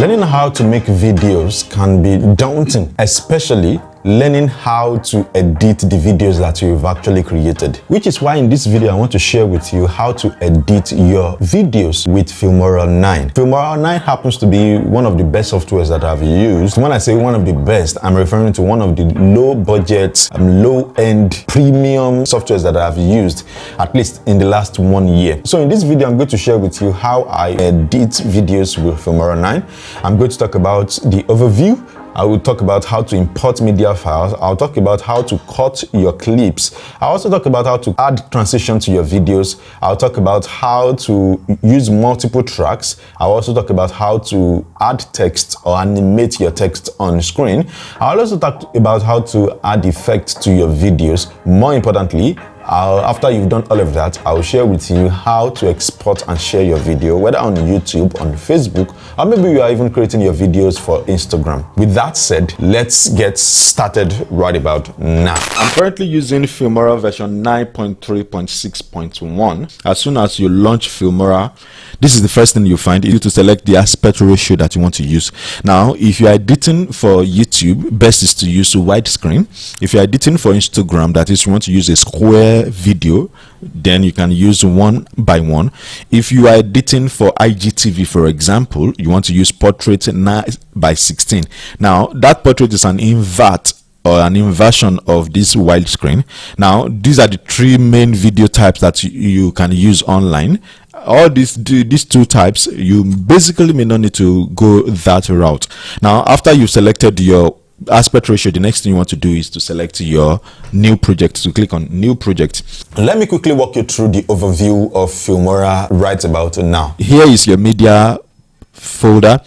Learning how to make videos can be daunting, especially learning how to edit the videos that you've actually created. Which is why in this video I want to share with you how to edit your videos with Filmora 9. Filmora 9 happens to be one of the best softwares that I've used. When I say one of the best, I'm referring to one of the low budget, um, low end premium softwares that I've used at least in the last one year. So in this video I'm going to share with you how I edit videos with Filmora 9. I'm going to talk about the overview I will talk about how to import media files. I'll talk about how to cut your clips. I'll also talk about how to add transition to your videos. I'll talk about how to use multiple tracks. I'll also talk about how to add text or animate your text on screen. I'll also talk about how to add effects to your videos. More importantly, I'll, after you've done all of that, I'll share with you how to export and share your video, whether on YouTube, on Facebook, or maybe you are even creating your videos for Instagram. With that said, let's get started right about now. I'm currently using Filmora version 9.3.6.1. As soon as you launch Filmora, this is the first thing you find is to select the aspect ratio that you want to use. Now, if you are editing for YouTube, best is to use widescreen. If you are editing for Instagram, that is, you want to use a square video then you can use one by one. If you are editing for igtv for example you want to use portrait 9 by 16 now that portrait is an invert or an inversion of this widescreen now these are the three main video types that you, can use online. All these these two types you basically may not need to go that route. Now after you've selected your aspect ratio the next thing you want to do is to select your new project so click on new project. Let me quickly walk you through the overview of filmora right about now. Here is your media folder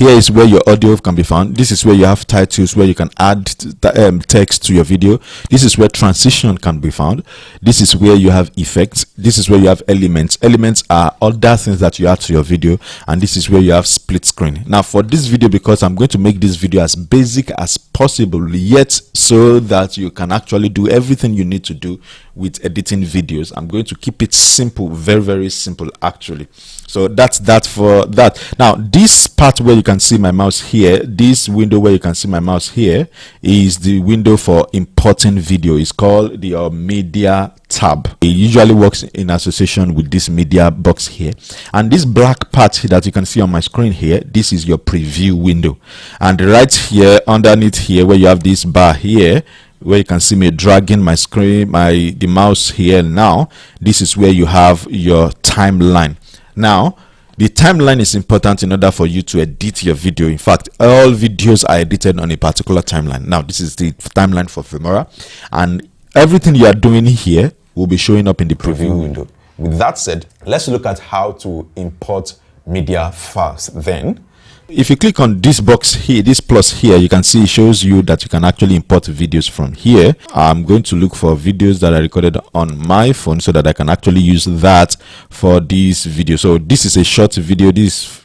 here is where your audio can be found. This is where you have titles where you can add um, text to your video. This is where transition can be found. This is where you have effects. This is where you have elements. Elements are other things that you add to your video and this is where you have split screen. Now for this video because i'm going to make this video as basic as possible yet so that you can actually do everything you need to do with editing videos i'm going to keep it simple very very simple actually. So that's that for that. Now this part where you can see my mouse here this window where you can see my mouse here is the window for importing video. It's called the uh, media tab. It usually works in association with this media box here. And this black part that you can see on my screen here this is your preview window. And right here underneath here where you have this bar here where you can see me dragging my screen my the mouse here now this is where you have your timeline. Now, the timeline is important in order for you to edit your video. In fact, all videos are edited on a particular timeline. Now, this is the timeline for Filmora, and everything you are doing here will be showing up in the preview window. With that said, let's look at how to import media files then if you click on this box here this plus here you can see it shows you that you can actually import videos from here. I'm going to look for videos that are recorded on my phone so that i can actually use that for this video. So this is a short video this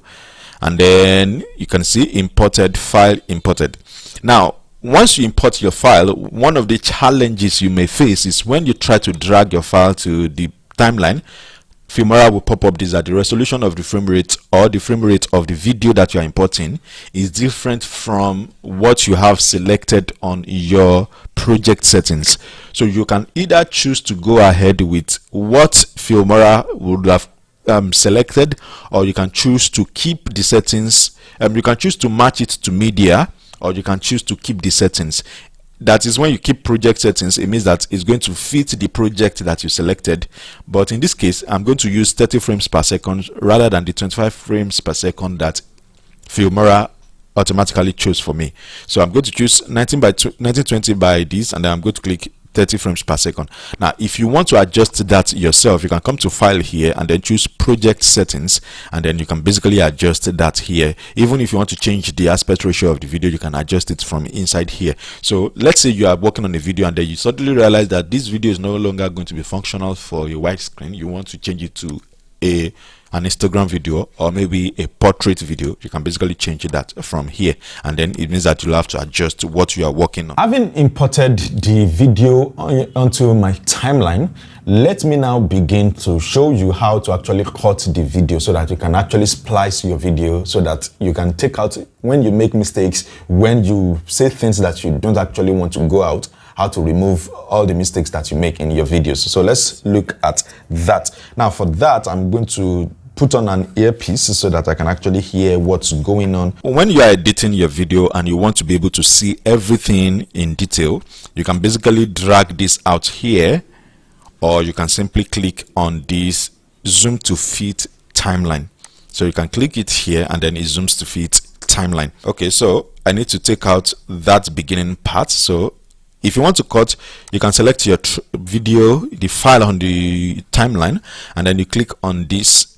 and then you can see imported file imported. Now once you import your file one of the challenges you may face is when you try to drag your file to the timeline Filmora will pop up this that the resolution of the frame rate or the frame rate of the video that you are importing is different from what you have selected on your project settings. So you can either choose to go ahead with what Filmora would have um, selected or you can choose to keep the settings um, you can choose to match it to media or you can choose to keep the settings that is when you keep project settings it means that it's going to fit the project that you selected. But in this case i'm going to use 30 frames per second rather than the 25 frames per second that filmora automatically chose for me. So i'm going to choose 19 by 1920 by this and then i'm going to click 30 frames per second. Now if you want to adjust that yourself you can come to file here and then choose project settings and then you can basically adjust that here. Even if you want to change the aspect ratio of the video you can adjust it from inside here. So let's say you are working on a video and then you suddenly realize that this video is no longer going to be functional for your widescreen you want to change it to a an Instagram video or maybe a portrait video, you can basically change that from here. And then it means that you'll have to adjust what you are working on. Having imported the video onto my timeline, let me now begin to show you how to actually cut the video so that you can actually splice your video so that you can take out when you make mistakes, when you say things that you don't actually want to go out, how to remove all the mistakes that you make in your videos. So let's look at that. Now for that, I'm going to put on an earpiece so that I can actually hear what's going on. When you are editing your video and you want to be able to see everything in detail, you can basically drag this out here or you can simply click on this zoom to fit timeline. So you can click it here and then it zooms to fit timeline. Okay, so I need to take out that beginning part. So if you want to cut you can select your video the file on the timeline and then you click on this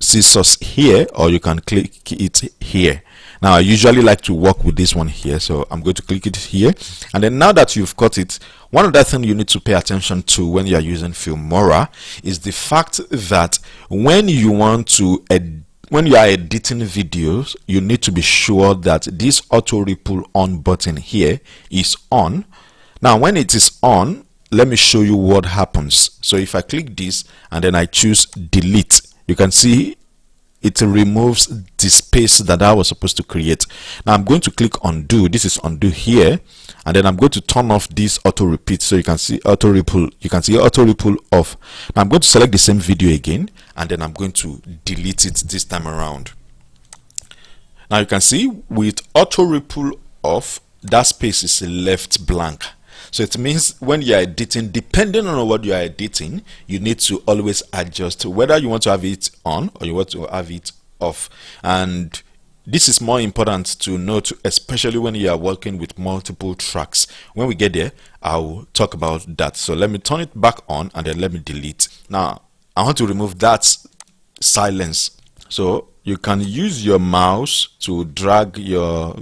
scissors here or you can click it here. Now I usually like to work with this one here so I'm going to click it here. And then now that you've cut it one other thing you need to pay attention to when you are using Filmora is the fact that when you want to when you are editing videos you need to be sure that this auto ripple on button here is on now when it is on let me show you what happens so if I click this and then I choose delete you can see it removes the space that I was supposed to create. Now I'm going to click undo. This is undo here. And then I'm going to turn off this auto ripple. So you can see auto ripple. You can see auto ripple off. Now I'm going to select the same video again. And then I'm going to delete it this time around. Now you can see with auto ripple off, that space is left blank. So it means when you are editing, depending on what you are editing, you need to always adjust whether you want to have it on or you want to have it off. And this is more important to note, especially when you are working with multiple tracks. When we get there, I'll talk about that. So let me turn it back on and then let me delete. Now, I want to remove that silence. So you can use your mouse to drag your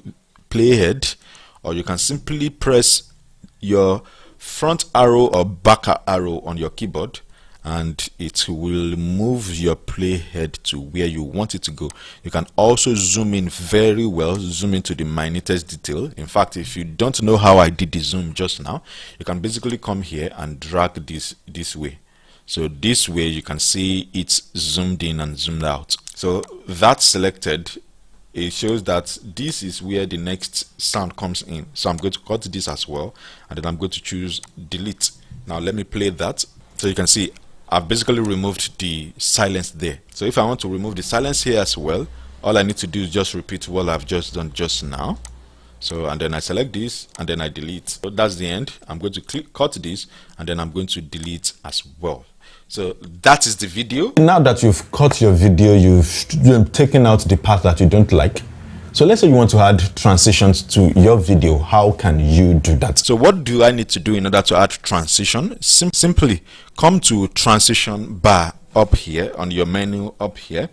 playhead or you can simply press your front arrow or back arrow on your keyboard and it will move your playhead to where you want it to go. You can also zoom in very well, zoom into the minutest detail. In fact, if you don't know how I did the zoom just now, you can basically come here and drag this this way. So this way you can see it's zoomed in and zoomed out. So that's selected it shows that this is where the next sound comes in so i'm going to cut this as well and then i'm going to choose delete now let me play that so you can see i've basically removed the silence there. So if i want to remove the silence here as well all i need to do is just repeat what i've just done just now. So and then i select this and then i delete. So that's the end. I'm going to click cut this and then i'm going to delete as well. So that is the video. Now that you've cut your video, you've taken out the part that you don't like. So let's say you want to add transitions to your video. How can you do that? So what do I need to do in order to add transition? Sim simply come to transition bar up here on your menu up here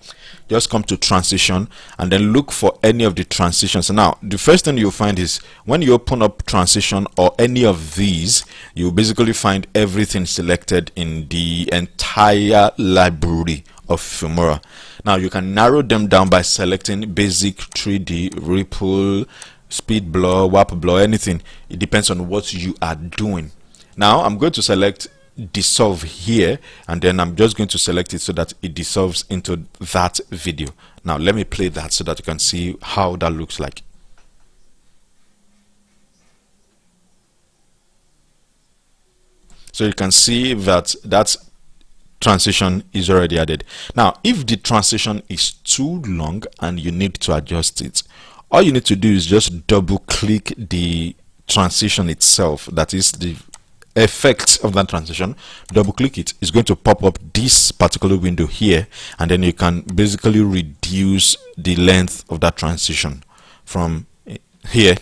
just come to transition and then look for any of the transitions now the first thing you'll find is when you open up transition or any of these you basically find everything selected in the entire library of Filmora now you can narrow them down by selecting basic 3d ripple speed blur warp blur anything. It depends on what you are doing. Now i'm going to select dissolve here and then I'm just going to select it so that it dissolves into that video. Now let me play that so that you can see how that looks like. So you can see that that transition is already added. Now if the transition is too long and you need to adjust it all you need to do is just double click the transition itself that is the effect of that transition double click it. It's going to pop up this particular window here and then you can basically reduce the length of that transition from here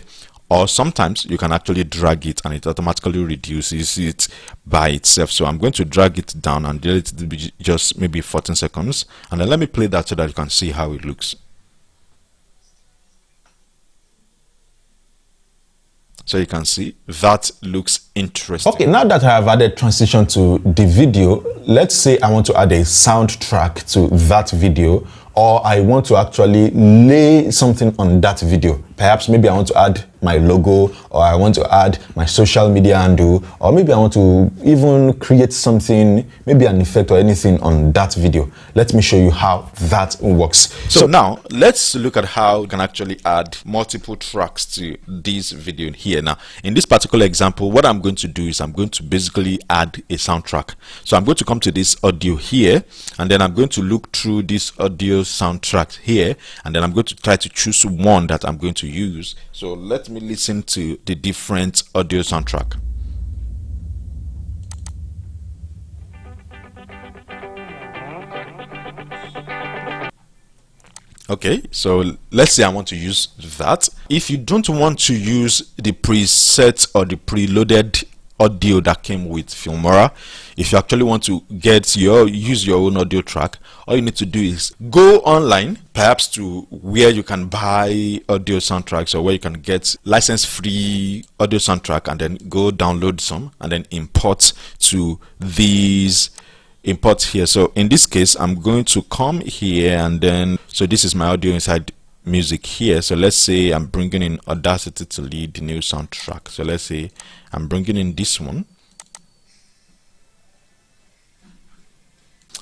or sometimes you can actually drag it and it automatically reduces it by itself. So i'm going to drag it down and it just maybe 14 seconds. And then let me play that so that you can see how it looks. So you can see that looks interesting. Okay now that i have added transition to the video let's say i want to add a soundtrack to that video or I want to actually lay something on that video. Perhaps maybe I want to add my logo or I want to add my social media handle or maybe I want to even create something, maybe an effect or anything on that video. Let me show you how that works. So, so now let's look at how you can actually add multiple tracks to this video here. Now in this particular example, what I'm going to do is I'm going to basically add a soundtrack. So I'm going to come to this audio here and then I'm going to look through this audio soundtrack here and then I'm going to try to choose one that I'm going to use so let me listen to the different audio soundtrack. Okay so let's say i want to use that. If you don't want to use the preset or the preloaded audio that came with Filmora. If you actually want to get your use your own audio track, all you need to do is go online, perhaps to where you can buy audio soundtracks or where you can get license free audio soundtrack and then go download some and then import to these import here. So in this case, I'm going to come here and then so this is my audio inside music here. So let's say i'm bringing in audacity to lead the new soundtrack. So let's say i'm bringing in this one.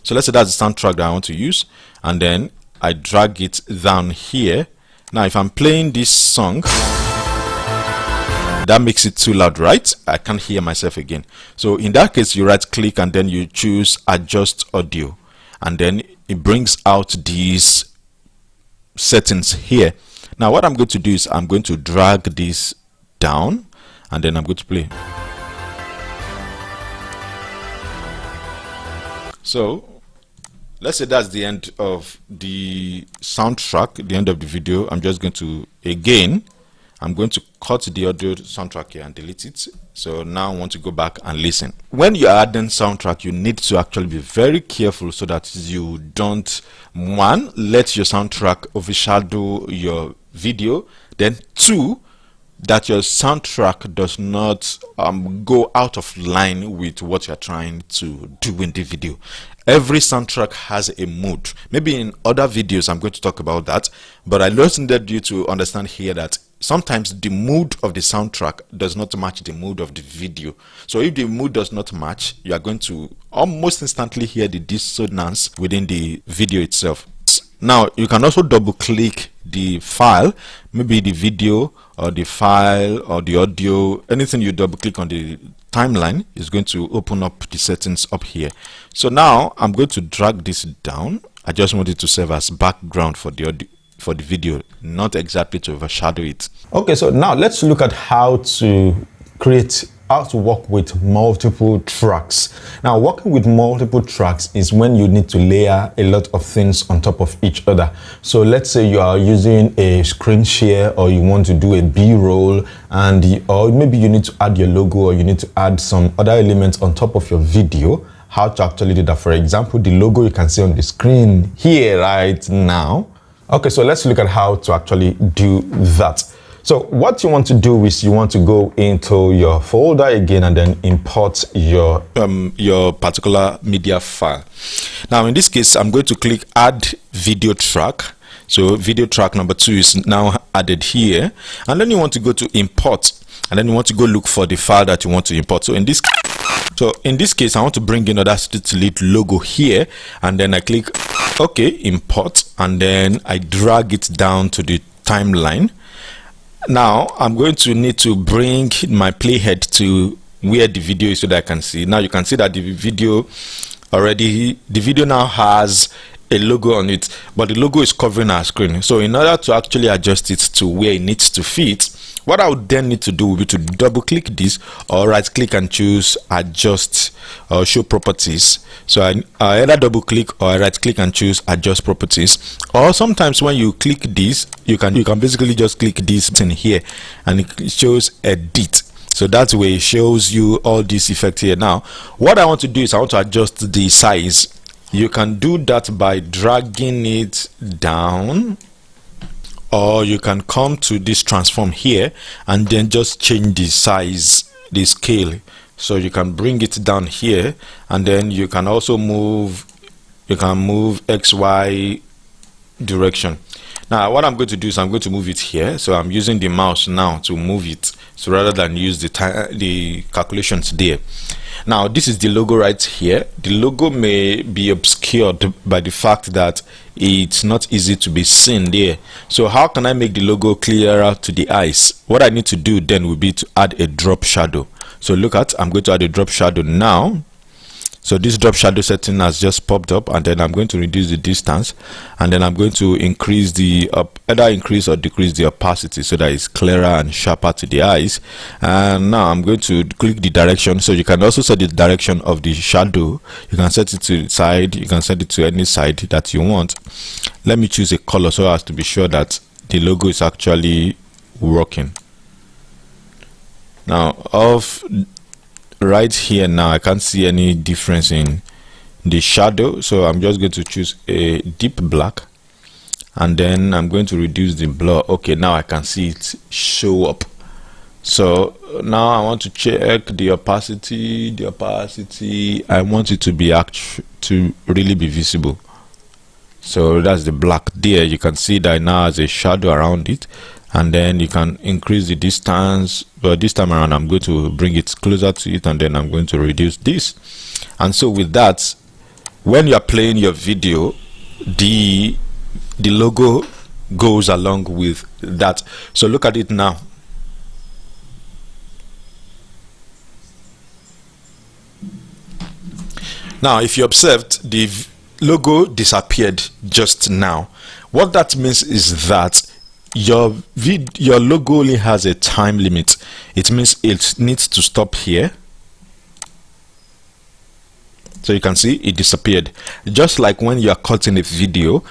So let's say that's the soundtrack that i want to use and then i drag it down here. Now if i'm playing this song that makes it too loud right? I can't hear myself again. So in that case you right click and then you choose adjust audio. And then it brings out these settings here. Now what i'm going to do is i'm going to drag this down and then i'm going to play. So let's say that's the end of the soundtrack the end of the video. I'm just going to again I'm going to cut the audio soundtrack here and delete it. So now I want to go back and listen. When you're adding soundtrack, you need to actually be very careful so that you don't, one, let your soundtrack overshadow your video. Then two, that your soundtrack does not um, go out of line with what you're trying to do in the video. Every soundtrack has a mood. Maybe in other videos I'm going to talk about that, but I learned you to understand here that sometimes the mood of the soundtrack does not match the mood of the video. So if the mood does not match you are going to almost instantly hear the dissonance within the video itself. Now you can also double click the file maybe the video or the file or the audio anything you double click on the timeline is going to open up the settings up here. So now i'm going to drag this down. I just want it to serve as background for the audio for the video, not exactly to overshadow it. Okay, so now let's look at how to create how to work with multiple tracks. Now, working with multiple tracks is when you need to layer a lot of things on top of each other. So let's say you are using a screen share or you want to do a B-roll and or maybe you need to add your logo or you need to add some other elements on top of your video how to actually do that. For example, the logo you can see on the screen here right now. Okay, so let's look at how to actually do that. So what you want to do is you want to go into your folder again and then import your um, your particular media file. Now in this case, I'm going to click add video track. So video track number two is now added here. And then you want to go to import and then you want to go look for the file that you want to import. So in this so in this case, I want to bring in Audacity to lead logo here and then I click okay import and then I drag it down to the timeline. Now I'm going to need to bring my playhead to where the video is so that I can see. Now you can see that the video already the video now has a logo on it but the logo is covering our screen. So in order to actually adjust it to where it needs to fit what I would then need to do will be to double click this or right click and choose adjust or show properties. So I, I either double click or I right click and choose adjust properties. Or sometimes when you click this you can you can basically just click this in here and it shows edit. So that's where it shows you all this effect here. Now what I want to do is I want to adjust the size. You can do that by dragging it down or you can come to this transform here and then just change the size the scale. So you can bring it down here and then you can also move you can move xy direction. Now what i'm going to do is i'm going to move it here. So i'm using the mouse now to move it so rather than use the the calculations there now this is the logo right here. The logo may be obscured by the fact that it's not easy to be seen there. So how can i make the logo clearer to the eyes? What i need to do then will be to add a drop shadow. So look at i'm going to add a drop shadow now so this drop shadow setting has just popped up and then i'm going to reduce the distance and then i'm going to increase the up either increase or decrease the opacity so that it's clearer and sharper to the eyes. And now i'm going to click the direction. So you can also set the direction of the shadow. You can set it to the side. You can set it to any side that you want. Let me choose a color so as to be sure that the logo is actually working. Now of right here now i can't see any difference in the shadow so i'm just going to choose a deep black and then i'm going to reduce the blur. Okay now i can see it show up. So now i want to check the opacity the opacity. I want it to be act to really be visible. So that's the black there. You can see that now has a shadow around it and then you can increase the distance. But this time around i'm going to bring it closer to it and then i'm going to reduce this. And so with that when you are playing your video the the logo goes along with that. So look at it now. Now if you observed the logo disappeared just now. What that means is that your vid your logo only has a time limit. It means it needs to stop here. So you can see it disappeared. Just like when you are cutting a video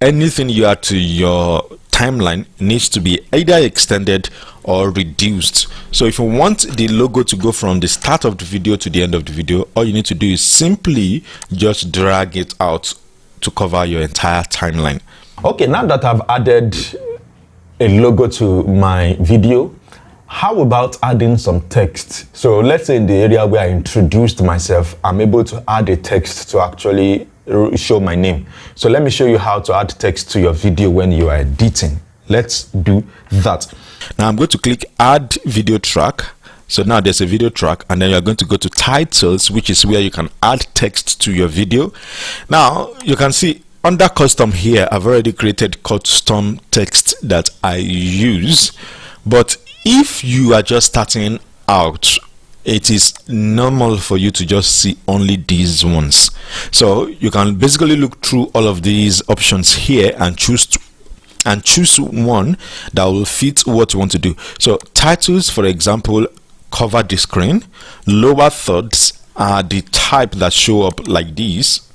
anything you add to your timeline needs to be either extended or reduced. So if you want the logo to go from the start of the video to the end of the video all you need to do is simply just drag it out to cover your entire timeline. Okay now that i've added a logo to my video. How about adding some text? So let's say in the area where i introduced myself i'm able to add a text to actually show my name. So let me show you how to add text to your video when you are editing. Let's do that. Now i'm going to click add video track. So now there's a video track and then you're going to go to titles which is where you can add text to your video. Now you can see under custom here I've already created custom text that I use. But if you are just starting out it is normal for you to just see only these ones. So you can basically look through all of these options here and choose and choose one that will fit what you want to do. So titles for example cover the screen. Lower thirds are the type that show up like these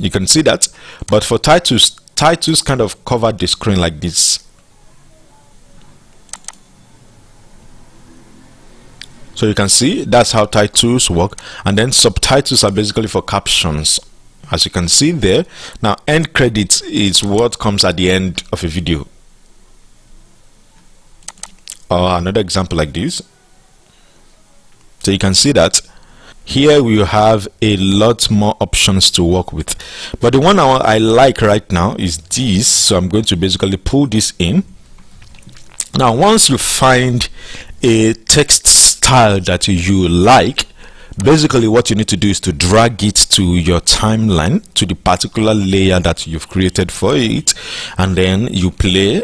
you can see that. But for titles titles kind of cover the screen like this. So you can see that's how titles work. And then subtitles are basically for captions as you can see there. Now end credits is what comes at the end of a video. Or another example like this. So you can see that here we have a lot more options to work with. But the one I, like right now is this. So I'm going to basically pull this in. Now once you find a text style that you like basically what you need to do is to drag it to your timeline to the particular layer that you've created for it and then you play.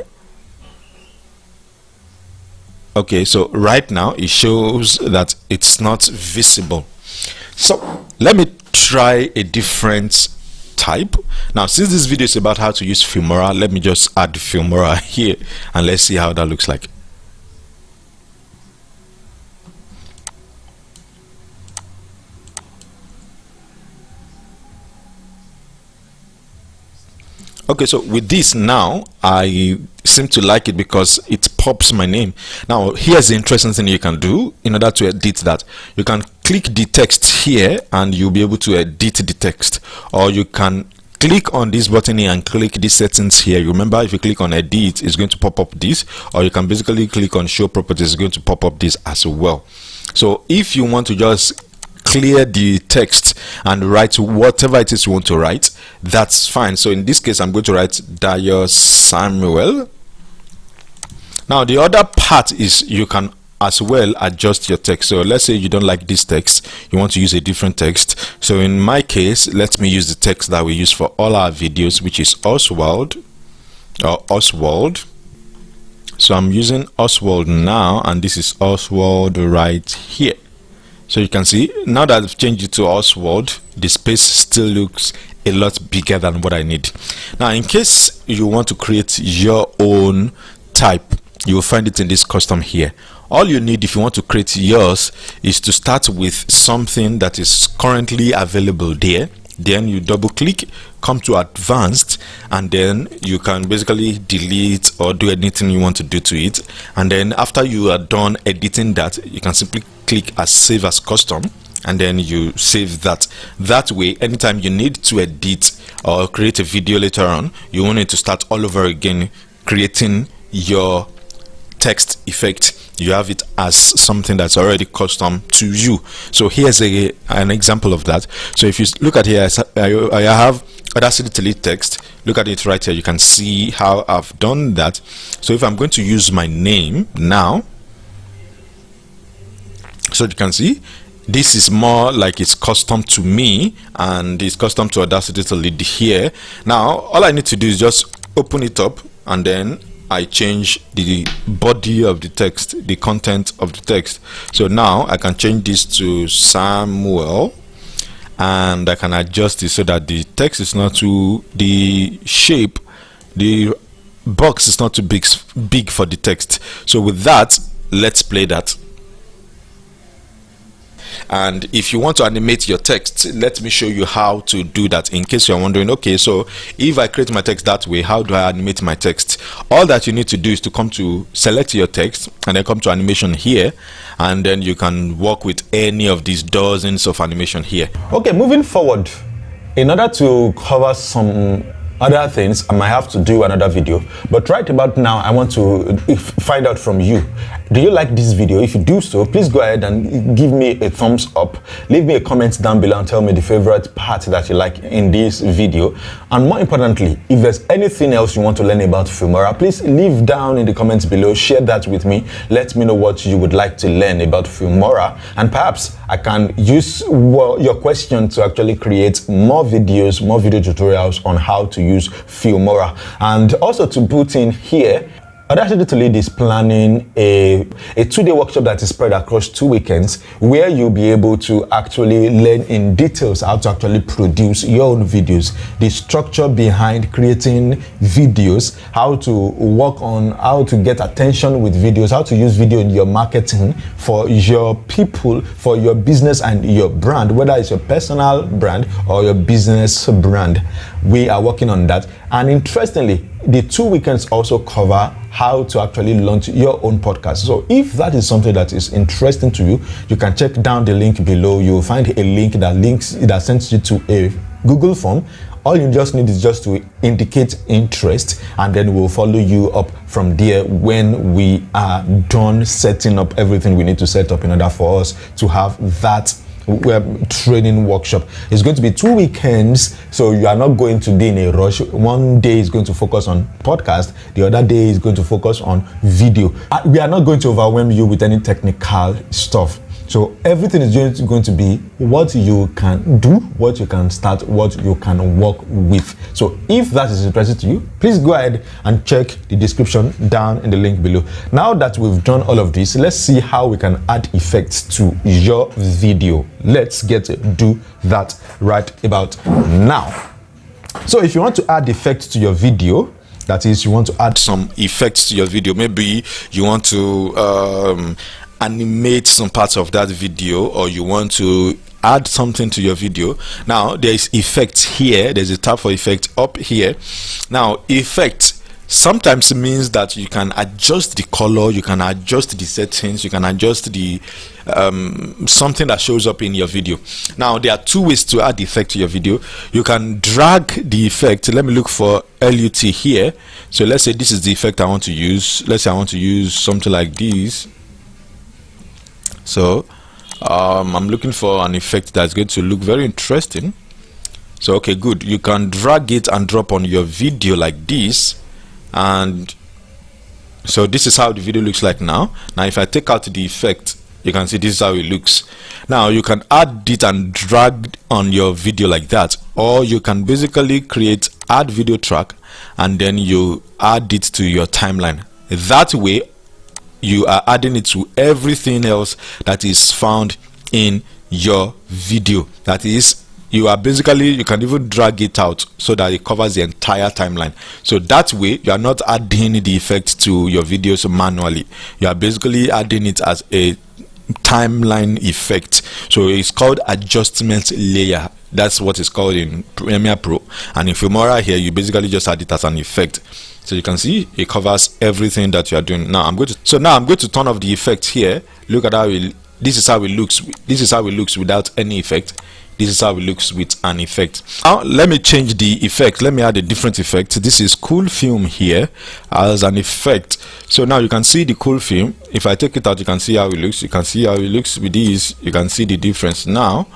Okay so right now it shows that it's not visible so let me try a different type. Now since this video is about how to use filmora let me just add filmora here and let's see how that looks like. Okay so with this now i seem to like it because it pops my name. Now here's the interesting thing you can do in order to edit that. You can click the text here and you'll be able to edit the text. Or you can click on this button here and click these settings here. Remember if you click on edit it's going to pop up this. Or you can basically click on show properties it's going to pop up this as well. So if you want to just clear the text and write whatever it is you want to write that's fine. So in this case i'm going to write Dayo Samuel. Now the other part is you can as well adjust your text. So let's say you don't like this text you want to use a different text. So in my case let me use the text that we use for all our videos which is Oswald or Oswald. So I'm using Oswald now and this is Oswald right here. So you can see now that I've changed it to Oswald the space still looks a lot bigger than what I need. Now in case you want to create your own type you will find it in this custom here. All you need if you want to create yours is to start with something that is currently available there. Then you double click come to advanced and then you can basically delete or do anything you want to do to it. And then after you are done editing that you can simply click as save as custom and then you save that. That way anytime you need to edit or create a video later on you want it to start all over again creating your text effect you have it as something that's already custom to you. So here's a an example of that. So if you look at here I have Audacity to Lead text. Look at it right here. You can see how I've done that. So if I'm going to use my name now so you can see this is more like it's custom to me and it's custom to Audacity to Lead here. Now all I need to do is just open it up and then I change the body of the text, the content of the text. So now I can change this to Samuel and I can adjust it so that the text is not too, the shape, the box is not too big, big for the text. So with that, let's play that and if you want to animate your text let me show you how to do that in case you're wondering okay so if I create my text that way how do I animate my text? All that you need to do is to come to select your text and then come to animation here. And then you can work with any of these dozens of animation here. Okay moving forward. In order to cover some other things i might have to do another video. But right about now i want to find out from you. Do you like this video? If you do so please go ahead and give me a thumbs up. Leave me a comment down below and tell me the favorite part that you like in this video. And more importantly if there's anything else you want to learn about filmora please leave down in the comments below. Share that with me. Let me know what you would like to learn about filmora. And perhaps i can use your question to actually create more videos more video tutorials on how to use Filmora. And also to put in here, Audacity to Lead is planning a, a two-day workshop that is spread across two weekends where you'll be able to actually learn in details how to actually produce your own videos, the structure behind creating videos, how to work on how to get attention with videos, how to use video in your marketing for your people, for your business and your brand, whether it's your personal brand or your business brand. We are working on that. And interestingly, the two weekends also cover how to actually launch your own podcast. So if that is something that is interesting to you, you can check down the link below. You will find a link that links that sends you to a Google form. All you just need is just to indicate interest and then we'll follow you up from there when we are done setting up everything we need to set up in order for us to have that training workshop. It's going to be two weekends, so you are not going to be in a rush. One day is going to focus on podcast, the other day is going to focus on video. Uh, we are not going to overwhelm you with any technical stuff. So everything is going to be what you can do, what you can start, what you can work with. So if that is interesting to you, please go ahead and check the description down in the link below. Now that we've done all of this, let's see how we can add effects to your video. Let's get to do that right about now. So if you want to add effects to your video, that is you want to add some effects to your video maybe you want to um, animate some parts of that video or you want to add something to your video. Now there is effects here. There's a tab for effect up here. Now effect sometimes means that you can adjust the color you can adjust the settings you can adjust the um, something that shows up in your video. Now there are two ways to add effect to your video. You can drag the effect. Let me look for LUT here. So let's say this is the effect I want to use. Let's say I want to use something like this so um, I'm looking for an effect that's going to look very interesting. So okay good. You can drag it and drop on your video like this. And so this is how the video looks like now. Now if I take out the effect you can see this is how it looks. Now you can add it and drag on your video like that. Or you can basically create add video track and then you add it to your timeline. That way you are adding it to everything else that is found in your video. That is you are basically you can even drag it out so that it covers the entire timeline. So that way you are not adding the effect to your videos manually. You are basically adding it as a timeline effect. So it's called adjustment layer. That's what it's called in Premiere Pro. And in Filmora here you basically just add it as an effect. So you can see it covers everything that you are doing. Now I'm going to so now I'm going to turn off the effect here. Look at how it this is how it looks this is how it looks without any effect this is how it looks with an effect. Now let me change the effect. Let me add a different effect. This is cool film here as an effect. So now you can see the cool film. If i take it out you can see how it looks. You can see how it looks with these you can see the difference. Now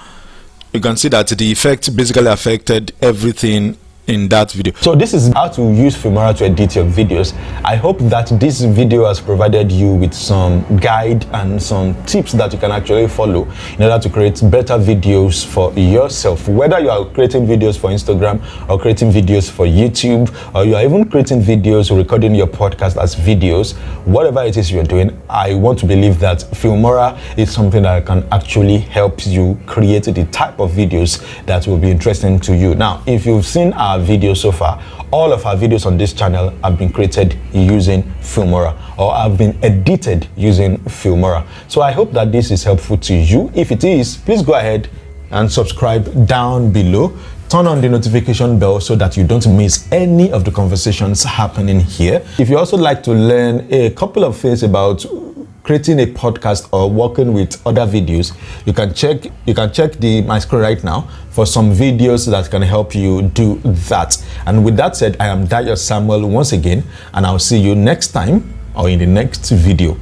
you can see that the effect basically affected everything in that video. So this is how to use Filmora to edit your videos. I hope that this video has provided you with some guide and some tips that you can actually follow in order to create better videos for yourself. Whether you are creating videos for Instagram or creating videos for YouTube or you are even creating videos or recording your podcast as videos, whatever it is you're doing, I want to believe that Filmora is something that can actually help you create the type of videos that will be interesting to you. Now, if you've seen our videos so far. All of our videos on this channel have been created using Filmora or have been edited using Filmora. So I hope that this is helpful to you. If it is please go ahead and subscribe down below. Turn on the notification bell so that you don't miss any of the conversations happening here. If you also like to learn a couple of things about creating a podcast or working with other videos you can check you can check the my screen right now for some videos that can help you do that. And with that said i am Dayo Samuel once again and i'll see you next time or in the next video